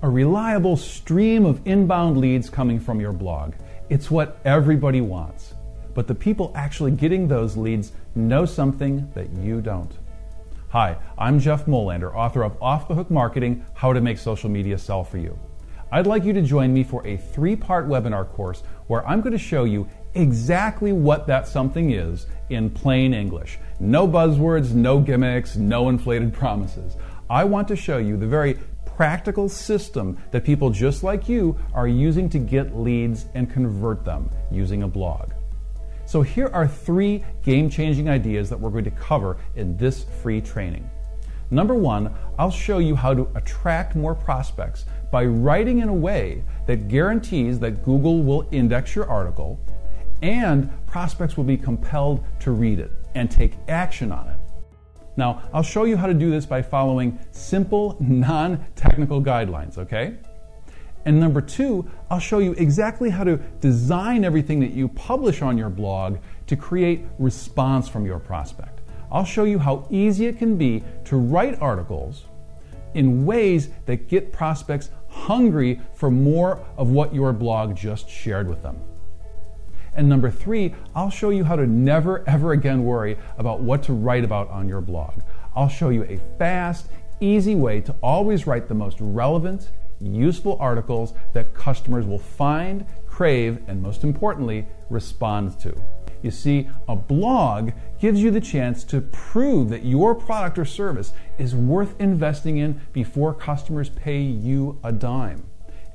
A reliable stream of inbound leads coming from your blog. It's what everybody wants. But the people actually getting those leads know something that you don't. Hi, I'm Jeff Molander, author of Off the Hook Marketing How to Make Social Media Sell for You. I'd like you to join me for a three part webinar course where I'm going to show you exactly what that something is in plain English. No buzzwords, no gimmicks, no inflated promises. I want to show you the very practical system that people just like you are using to get leads and convert them using a blog. So here are three game changing ideas that we're going to cover in this free training. Number one, I'll show you how to attract more prospects by writing in a way that guarantees that Google will index your article and prospects will be compelled to read it and take action on it. Now, I'll show you how to do this by following simple, non technical guidelines, okay? And number two, I'll show you exactly how to design everything that you publish on your blog to create response from your prospect. I'll show you how easy it can be to write articles in ways that get prospects hungry for more of what your blog just shared with them. And number three, I'll show you how to never ever again worry about what to write about on your blog. I'll show you a fast, easy way to always write the most relevant, useful articles that customers will find, crave, and most importantly, respond to. You see, a blog gives you the chance to prove that your product or service is worth investing in before customers pay you a dime.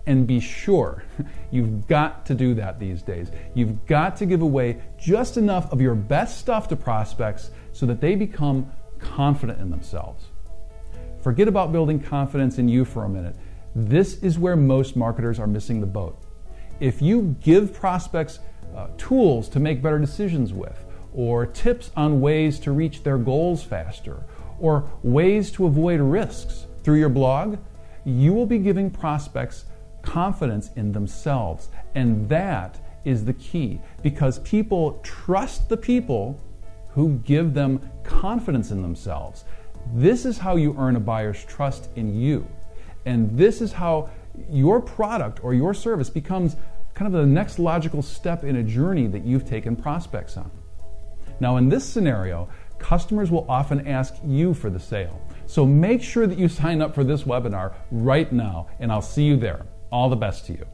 And be sure, you've got to do that these days. You've got to give away just enough of your best stuff to prospects so that they become confident in themselves. Forget about building confidence in you for a minute. This is where most marketers are missing the boat. If you give prospects uh, tools to make better decisions with, or tips on ways to reach their goals faster, or ways to avoid risks through your blog, you will be giving prospects confidence in themselves. And that is the key because people trust the people who give them confidence in themselves. This is how you earn a buyer's trust in you. And this is how your product or your service becomes kind of the next logical step in a journey that you've taken prospects on. Now, in this scenario, customers will often ask you for the sale. So make sure that you sign up for this webinar right now, and I'll see you there. All the best to you.